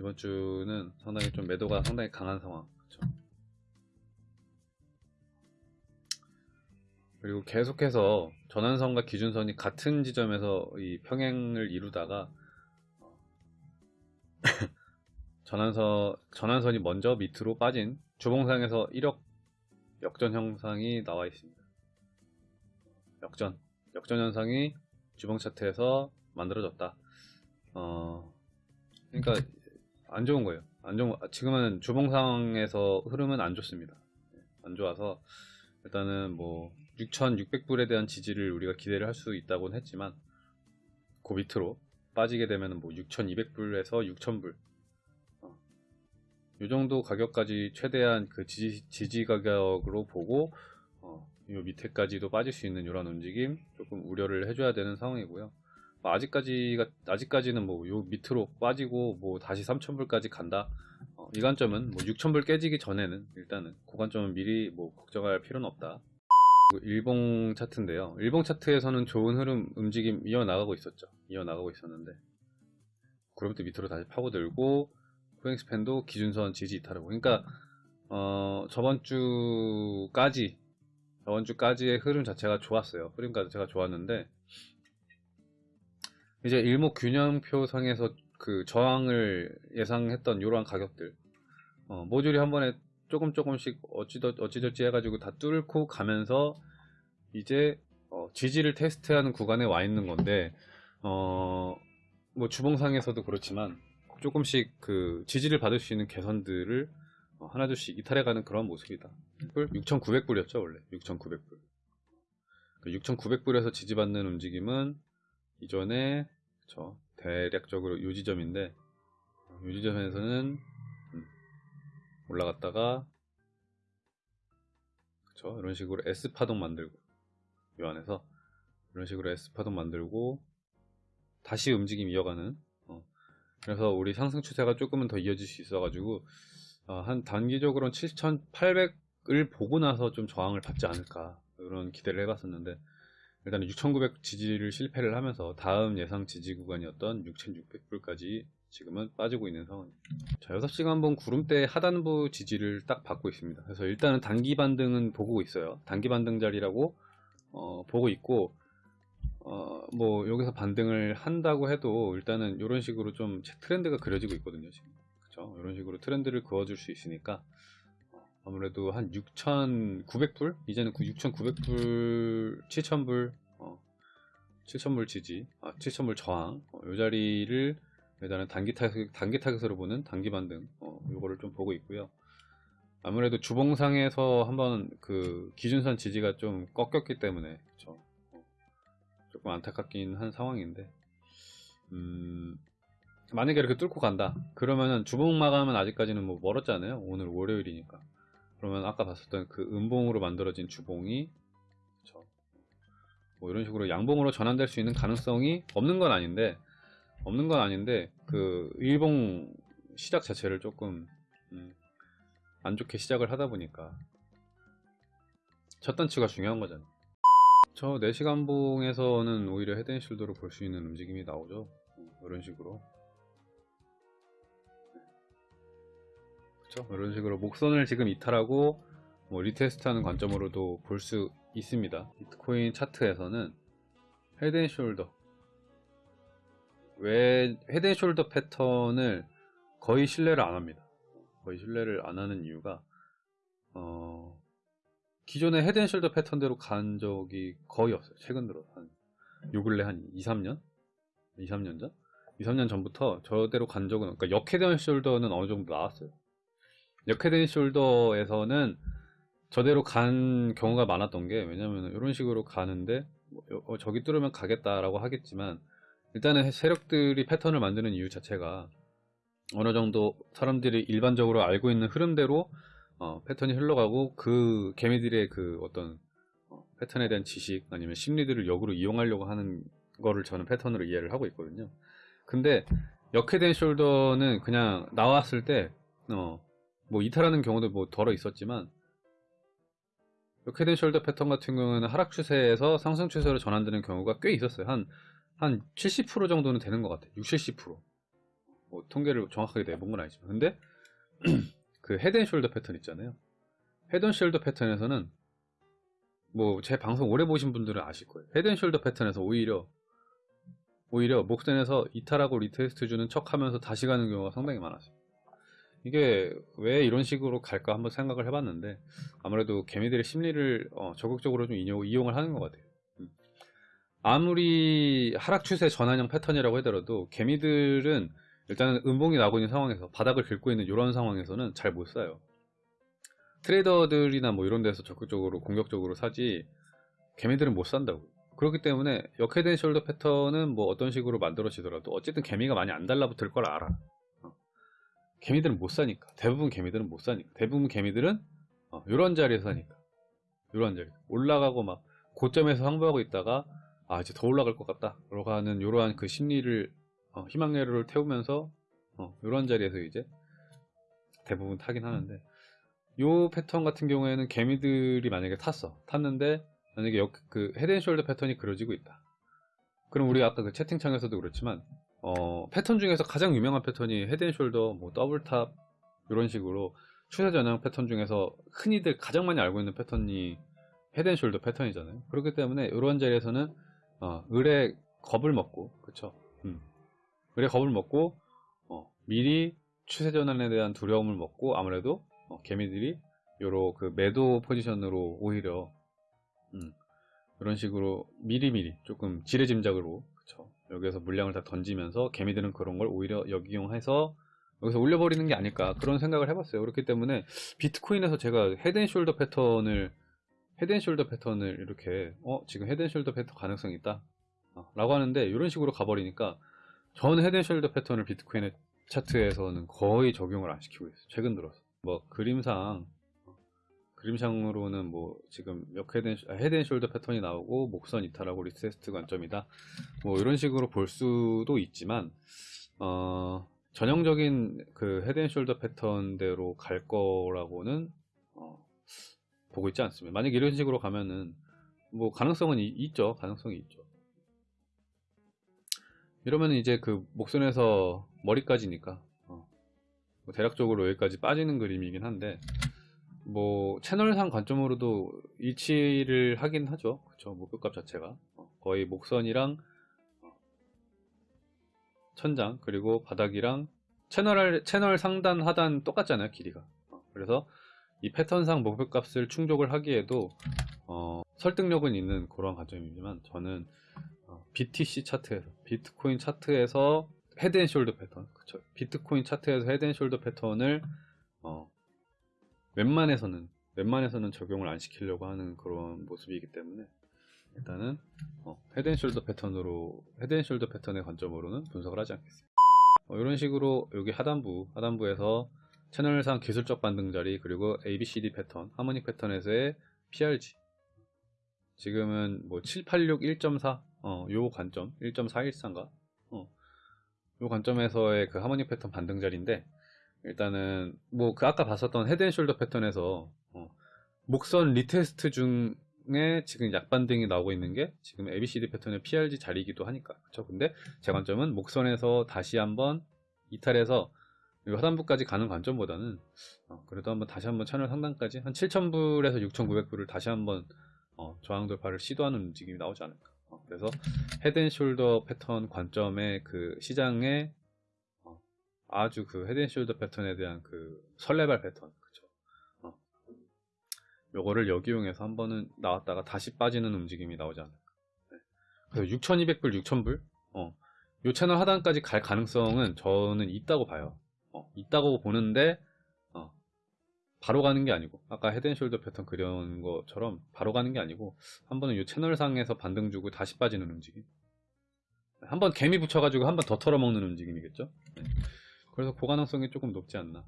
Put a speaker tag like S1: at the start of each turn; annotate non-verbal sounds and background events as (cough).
S1: 이번 주는 상당히 좀 매도가 상당히 강한 상황. 그쵸? 그리고 계속해서 전환선과 기준선이 같은 지점에서 이 평행을 이루다가 어, (laughs) 전환선 전환선이 먼저 밑으로 빠진 주봉상에서 1억 역전 형상이 나와 있습니다. 역전 역전 현상이 주봉 차트에서 만들어졌다. 어, 그러니까 안 좋은 거예요. 안 좋은 거- 지금은 주봉상에서 흐름은 안 좋습니다. 안 좋아서 일단은 뭐 6,600불에 대한 지지를 우리가 기대를 할 수 있다고는 했지만 그 밑으로 빠지게 되면 뭐 6,200불에서 6,000불 어, 이 정도 가격까지 최대한 그 지지, 지지 가격으로 보고 어, 이 밑에까지도 빠질 수 있는 이런 움직임 조금 우려를 해줘야 되는 상황이고요. 뭐 아직까지가 아직까지는 뭐 요 밑으로 빠지고 뭐 다시 3,000불까지 간다. 어, 이 관점은 뭐 6,000불 깨지기 전에는 일단은 그 관점은 미리 뭐 걱정할 필요는 없다. 일봉 차트인데요. 일봉 차트에서는 좋은 흐름 움직임 이어나가고 있었죠. 이어나가고 있었는데 그로부터 밑으로 다시 파고들고 후행스팬도 기준선 지지 이탈하고 그러니까 어, 저번 주까지 저번 주까지의 흐름 자체가 좋았어요. 흐름 자체가 좋았는데 이제 일목 균형표 상에서 그 저항을 예상했던 이러한 가격들 어, 모듈이 한 번에 조금 조금씩 어찌저찌 해가지고 다 뚫고 가면서 이제 어, 지지를 테스트하는 구간에 와 있는 건데 어, 뭐 주봉상에서도 그렇지만 조금씩 그 지지를 받을 수 있는 개선들을 어, 하나둘씩 이탈해가는 그런 모습이다. 6,900불이었죠 원래 6,900불. 6,900불에서 지지받는 움직임은 이전에 그쵸, 대략적으로 이 지점인데 이 지점에서는 음, 올라갔다가 그쵸 이런 식으로 S 파동 만들고 이 안에서 이런 식으로 S 파동 만들고 다시 움직임 이어가는 어, 그래서 우리 상승 추세가 조금은 더 이어질 수 있어가지고 어, 한 단기적으로는 7,800을 보고 나서 좀 저항을 받지 않을까 이런 기대를 해봤었는데 일단 6,900 지지를 실패를 하면서 다음 예상 지지 구간이었던 6,600불까지 지금은 빠지고 있는 상황입니다. 자, 6시간봉 구름대 하단부 지지를 딱 받고 있습니다. 그래서 일단은 단기 반등은 보고 있어요. 단기 반등 자리라고 어, 보고 있고 어, 뭐 여기서 반등을 한다고 해도 일단은 이런 식으로 좀 트렌드가 그려지고 있거든요. 지금. 그쵸? 이런 식으로 트렌드를 그어줄 수 있으니까 아무래도 한 6,900불? 이제는 6,900불, 7,000불, 어, 7,000불 지지, 아, 7,000불 저항, 어, 이 자리를 일단은 단기 타격, 단기 타겟으로 보는 단기 반등, 어, 요거를 좀 보고 있고요. 아무래도 주봉상에서 한번 그 기준선 지지가 좀 꺾였기 때문에, 그쵸. 어, 조금 안타깝긴 한 상황인데, 음, 만약에 이렇게 뚫고 간다. 그러면은 주봉 마감은 아직까지는 뭐 멀었잖아요. 오늘 월요일이니까. 그러면 아까 봤었던 그 음봉으로 만들어진 주봉이 그쵸. 뭐 이런 식으로 양봉으로 전환될 수 있는 가능성이 없는 건 아닌데 없는 건 아닌데 그 일봉 시작 자체를 조금 음, 안 좋게 시작을 하다 보니까 첫 단추가 중요한 거잖아요. 저 4시간 봉에서는 오히려 head and shoulder로 볼 수 있는 움직임이 나오죠. 음, 이런 식으로 그렇죠. 이런 식으로 목선을 지금 이탈하고 뭐 retest하는 관점으로도 볼 수 있습니다. 비트코인 차트에서는 head and shoulder 왜 head and shoulder 패턴을 거의 신뢰를 안 합니다. 거의 신뢰를 안 하는 이유가 어, 기존의 head and shoulder 패턴대로 간 적이 거의 없어요. 최근 들어 한 요 근래 한 2, 3년? 2, 3년 전? 2, 3년 전부터 저대로 간 적은 그러니까 역헤드앤숄더는 어느 정도 나왔어요. 역헤드앤숄더에서는 저대로 간 경우가 많았던 게 왜냐면 이런 식으로 가는데 뭐, 어, 저기 뚫으면 가겠다라고 하겠지만 일단은 세력들이 패턴을 만드는 이유 자체가 어느 정도 사람들이 일반적으로 알고 있는 흐름대로 어, 패턴이 흘러가고 그 개미들의 그 어떤 어, 패턴에 대한 지식 아니면 심리들을 역으로 이용하려고 하는 거를 저는 패턴으로 이해를 하고 있거든요. 근데 역헤드앤 숄더는 그냥 나왔을 때 어, 뭐 이탈하는 경우도 뭐 덜어 있었지만 헤드숄더 패턴 같은 경우는 하락 추세에서 상승 추세로 전환되는 경우가 꽤 있었어요. 한, 한 70% 정도는 되는 것 같아요. 60, 70%. 뭐 통계를 정확하게 내본 건 아니지만 근데 (clears throat) 그 head and shoulder 패턴 있잖아요 head and shoulder 패턴에서는 뭐 제 방송 오래 보신 분들은 아실 거예요 head and shoulder 패턴에서 오히려 오히려 목선에서 이탈하고 retest 주는 척 하면서 다시 가는 경우가 상당히 많았어요 이게 왜 이런 식으로 갈까 한번 생각을 해봤는데 아무래도 개미들의 심리를 어, 적극적으로 좀 이용, 이용을 하는 것 같아요 음. 아무리 하락 추세 전환형 패턴이라고 하더라도 개미들은 일단은 음봉이 나고 있는 상황에서 바닥을 긁고 있는 이런 상황에서는 잘 못 사요 trader들이나 뭐 이런 데서 적극적으로 공격적으로 사지 개미들은 못 산다고 그렇기 때문에 역head and shoulder 패턴은 뭐 어떤 식으로 만들어지더라도 어쨌든 개미가 많이 안 달라붙을 걸 알아 어. 개미들은 못 사니까. 대부분 개미들은 못 사니까. 대부분 개미들은 어, 이런 자리에서 사니까. 이런 자리. 올라가고 막 고점에서 횡보하고 있다가 아 이제 더 올라갈 것 같다. 그러고 하는 이러한 그 심리를 어, 희망회로를 태우면서 어, 이런 자리에서 이제 대부분 타긴 하는데 요 패턴 같은 경우에는 개미들이 만약에 탔어. 탔는데 만약에 역, 그 head and shoulder 패턴이 그려지고 있다. 그럼 우리 아까 그 채팅창에서도 그렇지만 어, 패턴 중에서 가장 유명한 패턴이 head and shoulder 뭐 double top 이런 식으로 추세 전형 패턴 중에서 흔히들 가장 많이 알고 있는 패턴이 헤드앤숄더 패턴이잖아요. 그렇기 때문에 이런 자리에서는 어, 을의 겁을 먹고 그쵸? 음. 을의 겁을 먹고 어, 미리 추세 전환에 대한 두려움을 먹고 아무래도 어, 개미들이 요로 그 매도 포지션으로 오히려 음, 이런 식으로 미리미리 조금 지레짐작으로 그쵸 여기에서 물량을 다 던지면서 개미들은 그런 걸 오히려 역이용해서 여기서 올려버리는 게 아닐까 그런 생각을 해봤어요. 그렇기 때문에 비트코인에서 제가 헤드앤숄더 패턴을 헤드앤숄더 패턴을 이렇게 어 지금 head and shoulder 패턴 가능성이 있다 어, 라고 하는데 이런 식으로 가버리니까 저는 head and shoulder 패턴을 비트코인의 차트에서는 거의 적용을 안 시키고 있어요. 최근 들어서. 뭐 그림상 그림상으로는 뭐 지금 몇 head, head and shoulder 패턴이 나오고 목선 이탈하고 retest 관점이다. 뭐 이런 식으로 볼 수도 있지만 어, 전형적인 그 헤드앤숄더 패턴대로 갈 거라고는 어, 보고 있지 않습니다. 만약 이런 식으로 가면은 뭐 가능성은 이, 있죠. 가능성이 있죠. 이러면 이제 그 목선에서 머리까지니까 어, 뭐 대략적으로 여기까지 빠지는 그림이긴 한데 뭐 채널상 관점으로도 일치를 하긴 하죠. 그쵸? 목표값 자체가. 어, 거의 목선이랑 어, 천장 그리고 바닥이랑 채널 채널 상단 하단 똑같잖아요 길이가. 어, 그래서 이 패턴상 목표값을 충족을 하기에도 어, 설득력은 있는 그런 관점이지만 저는 어, BTC 차트에서 비트코인 차트에서 head and shoulder 패턴 그쵸? 비트코인 차트에서 head and shoulder 패턴을 어, 웬만해서는 웬만해서는 적용을 안 시키려고 하는 그런 모습이기 때문에 일단은 어, 헤드앤숄더 패턴으로 헤드앤숄더 패턴의 관점으로는 분석을 하지 않겠습니다. 어, 이런 식으로 여기 하단부 하단부에서 채널상 기술적 반등 자리 그리고 ABCD 패턴 harmonic 패턴에서의 PRZ 지금은 뭐 786 1.4 어, 요 관점 1.413가 어, 요 관점에서의 그 harmonic 패턴 반등 자리인데 일단은 뭐 그 아까 봤었던 head and shoulder 패턴에서 어, 목선 retest 중에 지금 약반등이 나오고 있는 게 지금 ABCD 패턴의 PRZ 자리이기도 하니까. 그쵸? 근데 제 관점은 목선에서 다시 한번 이탈해서 하단부까지 가는 관점보다는 어, 그래도 한번 다시 한번 채널 상단까지 한 7,000불에서 6,900불을 다시 한번 어, 저항 돌파를 시도하는 움직임이 나오지 않을까. 어, 그래서 head and shoulder 패턴 관점의 그 시장의 아주 그 head and shoulder 패턴에 대한 그 설레발 패턴 그쵸 어. 요거를 역이용해서 한 번은 나왔다가 다시 빠지는 움직임이 나오지 않을까 네. 그래서 6200불 6000불 어. 요 채널 하단까지 갈 가능성은 저는 있다고 봐요 어. 있다고 보는데 어. 바로 가는 게 아니고 아까 head and shoulder 패턴 그려놓은 것처럼 바로 가는 게 아니고 한 번은 요 채널상에서 반등 주고 다시 빠지는 움직임 한번 개미 붙여가지고 한 번 더 털어먹는 움직임이겠죠 네. 그래서 고가능성이 조금 높지 않나